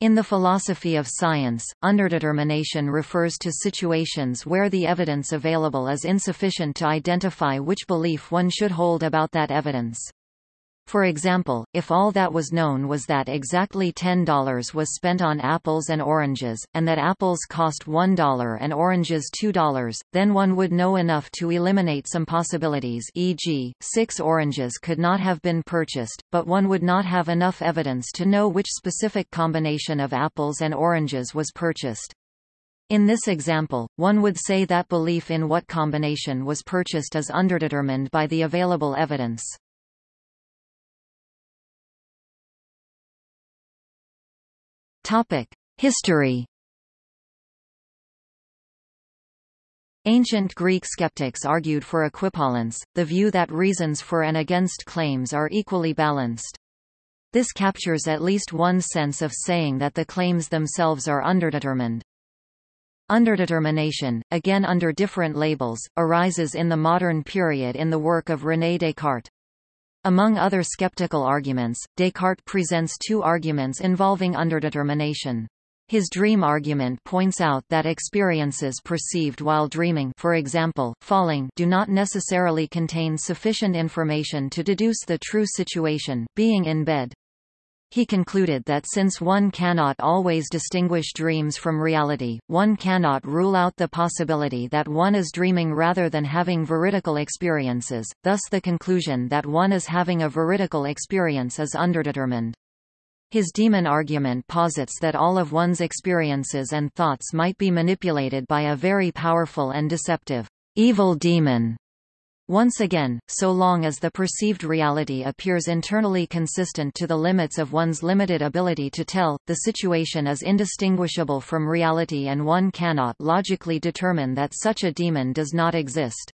In the philosophy of science, underdetermination refers to situations where the evidence available is insufficient to identify which belief one should hold about that evidence. For example, if all that was known was that exactly $10 was spent on apples and oranges, and that apples cost $1 and oranges $2, then one would know enough to eliminate some possibilities e.g., six oranges could not have been purchased, but one would not have enough evidence to know which specific combination of apples and oranges was purchased. In this example, one would say that belief in what combination was purchased is underdetermined by the available evidence. History Ancient Greek skeptics argued for equipollence, the view that reasons for and against claims are equally balanced. This captures at least one sense of saying that the claims themselves are underdetermined. Underdetermination, again under different labels, arises in the modern period in the work of René Descartes. Among other skeptical arguments, Descartes presents two arguments involving underdetermination. His dream argument points out that experiences perceived while dreaming for example, falling do not necessarily contain sufficient information to deduce the true situation being in bed. He concluded that since one cannot always distinguish dreams from reality, one cannot rule out the possibility that one is dreaming rather than having veridical experiences, thus the conclusion that one is having a veridical experience is underdetermined. His demon argument posits that all of one's experiences and thoughts might be manipulated by a very powerful and deceptive evil demon once again, so long as the perceived reality appears internally consistent to the limits of one's limited ability to tell, the situation is indistinguishable from reality and one cannot logically determine that such a demon does not exist.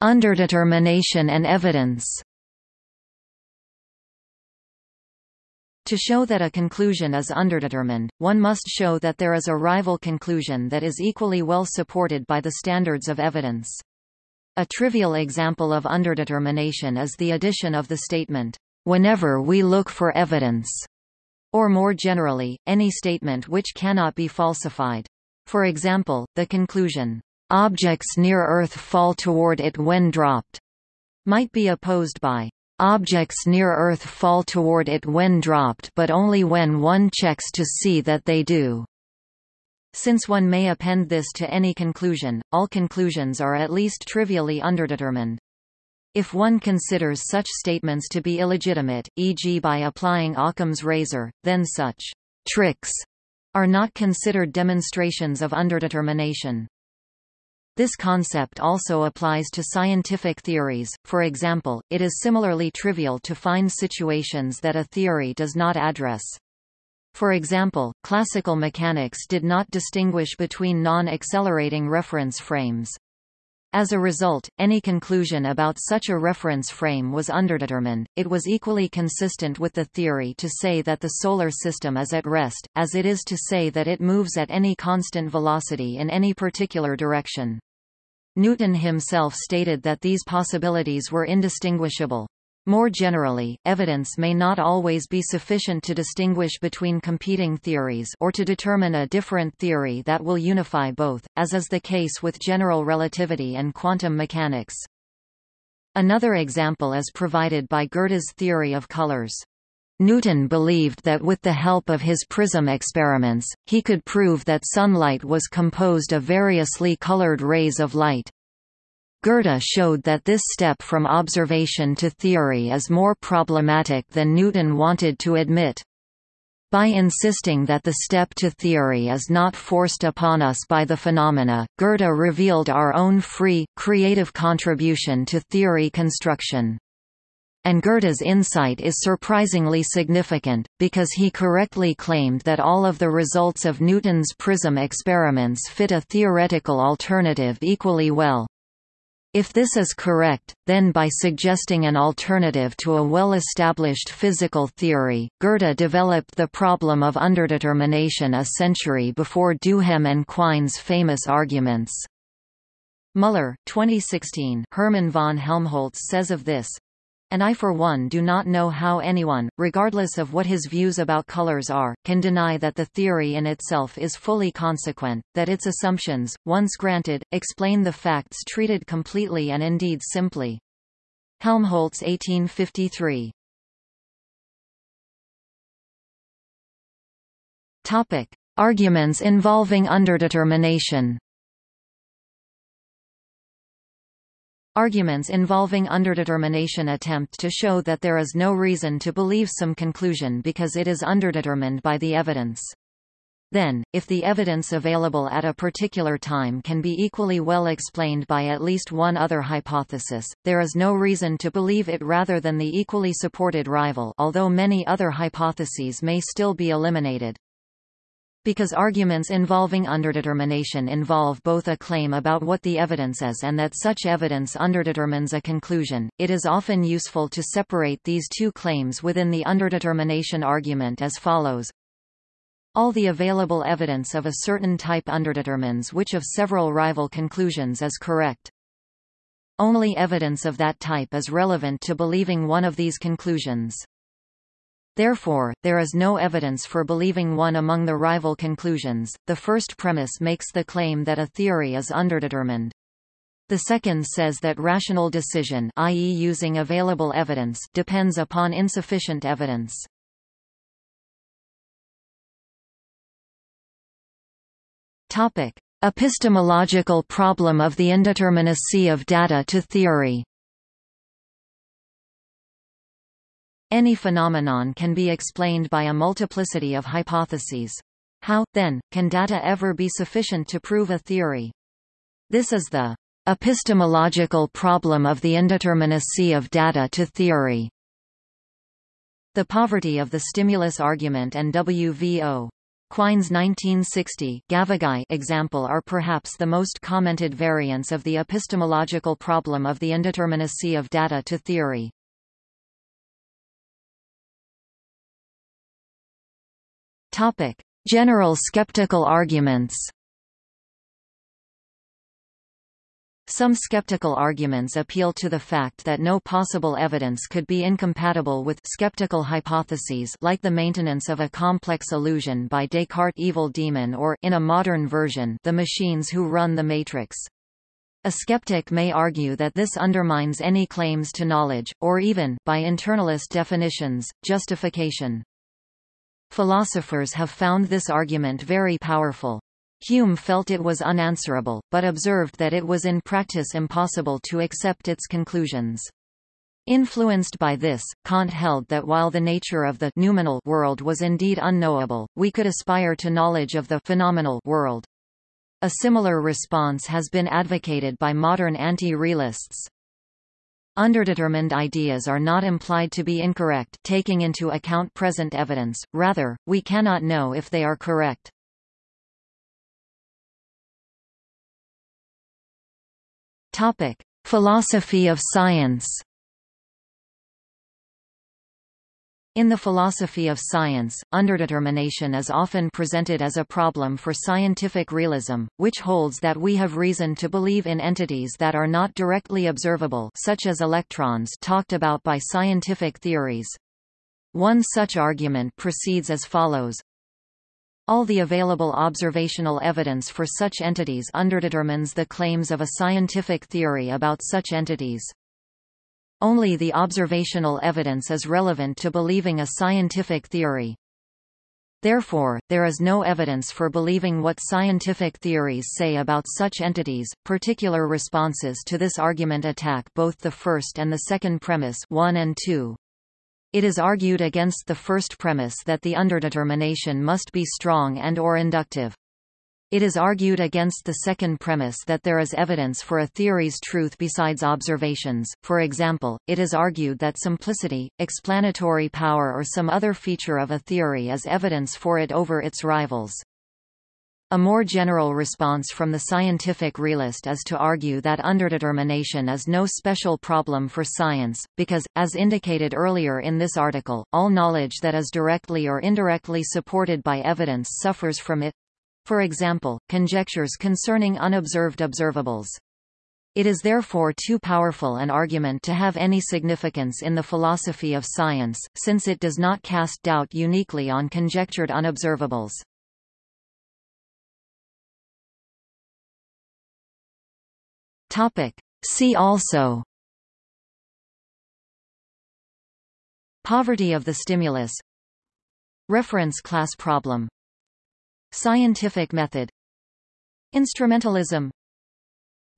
Underdetermination and evidence To show that a conclusion is underdetermined, one must show that there is a rival conclusion that is equally well supported by the standards of evidence. A trivial example of underdetermination is the addition of the statement, "...whenever we look for evidence", or more generally, any statement which cannot be falsified. For example, the conclusion, "...objects near Earth fall toward it when dropped", might be opposed by Objects near Earth fall toward it when dropped but only when one checks to see that they do. Since one may append this to any conclusion, all conclusions are at least trivially underdetermined. If one considers such statements to be illegitimate, e.g. by applying Occam's razor, then such tricks are not considered demonstrations of underdetermination. This concept also applies to scientific theories, for example, it is similarly trivial to find situations that a theory does not address. For example, classical mechanics did not distinguish between non-accelerating reference frames. As a result, any conclusion about such a reference frame was underdetermined. It was equally consistent with the theory to say that the solar system is at rest, as it is to say that it moves at any constant velocity in any particular direction. Newton himself stated that these possibilities were indistinguishable. More generally, evidence may not always be sufficient to distinguish between competing theories or to determine a different theory that will unify both, as is the case with general relativity and quantum mechanics. Another example is provided by Goethe's theory of colors. Newton believed that with the help of his prism experiments, he could prove that sunlight was composed of variously colored rays of light. Goethe showed that this step from observation to theory is more problematic than Newton wanted to admit. By insisting that the step to theory is not forced upon us by the phenomena, Goethe revealed our own free, creative contribution to theory construction. And Goethe's insight is surprisingly significant, because he correctly claimed that all of the results of Newton's prism experiments fit a theoretical alternative equally well. If this is correct, then by suggesting an alternative to a well-established physical theory, Goethe developed the problem of underdetermination a century before Duhem and Quine's famous arguments. Muller 2016 Hermann von Helmholtz says of this, And I for one do not know how anyone, regardless of what his views about colors are, can deny that the theory in itself is fully consequent, that its assumptions, once granted, explain the facts treated completely and indeed simply. Helmholtz 1853 Topic. Arguments involving underdetermination Arguments involving underdetermination attempt to show that there is no reason to believe some conclusion because it is underdetermined by the evidence. Then, if the evidence available at a particular time can be equally well explained by at least one other hypothesis, there is no reason to believe it rather than the equally supported rival although many other hypotheses may still be eliminated. Because arguments involving underdetermination involve both a claim about what the evidence is and that such evidence underdetermines a conclusion, it is often useful to separate these two claims within the underdetermination argument as follows. All the available evidence of a certain type underdetermines which of several rival conclusions is correct. Only evidence of that type is relevant to believing one of these conclusions. Therefore, there is no evidence for believing one among the rival conclusions. The first premise makes the claim that a theory is underdetermined. The second says that rational decision i.e. using available evidence depends upon insufficient evidence. Topic: Epistemological problem of the indeterminacy of data to theory. Any phenomenon can be explained by a multiplicity of hypotheses. How, then, can data ever be sufficient to prove a theory? This is the epistemological problem of the indeterminacy of data to theory. The poverty of the stimulus argument and WVO. Quine's 1960 Gavagai example are perhaps the most commented variants of the epistemological problem of the indeterminacy of data to theory. Topic: General skeptical arguments. Some skeptical arguments appeal to the fact that no possible evidence could be incompatible with skeptical hypotheses like the maintenance of a complex illusion by Descartes' evil demon or in a modern version the machines who run the matrix. A skeptic may argue that this undermines any claims to knowledge, or even, by internalist definitions, justification. Philosophers have found this argument very powerful. Hume felt it was unanswerable, but observed that it was in practice impossible to accept its conclusions. Influenced by this, Kant held that while the nature of the noumenal world was indeed unknowable, we could aspire to knowledge of the phenomenal world. A similar response has been advocated by modern anti-realists. Underdetermined ideas are not implied to be incorrect taking into account present evidence, rather, we cannot know if they are correct. Topic. Philosophy of science In the philosophy of science, underdetermination is often presented as a problem for scientific realism, which holds that we have reason to believe in entities that are not directly observable such as electrons talked about by scientific theories. One such argument proceeds as follows. All the available observational evidence for such entities underdetermines the claims of a scientific theory about such entities. Only the observational evidence is relevant to believing a scientific theory. Therefore, there is no evidence for believing what scientific theories say about such entities. Particular responses to this argument attack both the first and the second premise 1 and 2. It is argued against the first premise that the underdetermination must be strong and or inductive. It is argued against the second premise that there is evidence for a theory's truth besides observations, for example, it is argued that simplicity, explanatory power or some other feature of a theory is evidence for it over its rivals. A more general response from the scientific realist is to argue that underdetermination is no special problem for science, because, as indicated earlier in this article, all knowledge that is directly or indirectly supported by evidence suffers from it, for example, conjectures concerning unobserved observables. It is therefore too powerful an argument to have any significance in the philosophy of science, since it does not cast doubt uniquely on conjectured unobservables. See also Poverty of the stimulus Reference class problem Scientific method Instrumentalism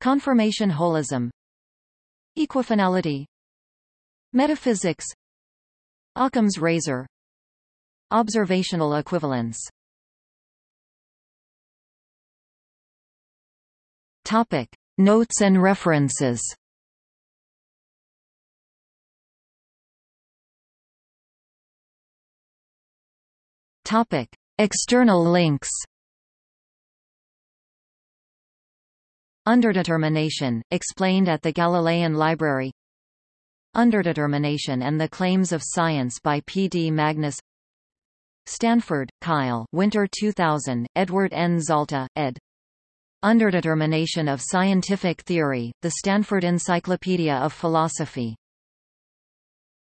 Confirmation holism Equifinality Metaphysics Occam's razor Observational equivalence Topic. Notes and references Topic. External links Underdetermination, explained at the Galilean Library Underdetermination and the Claims of Science by P. D. Magnus Stanford, Kyle Winter 2000, Edward N. Zalta, ed. Underdetermination of Scientific Theory, The Stanford Encyclopedia of Philosophy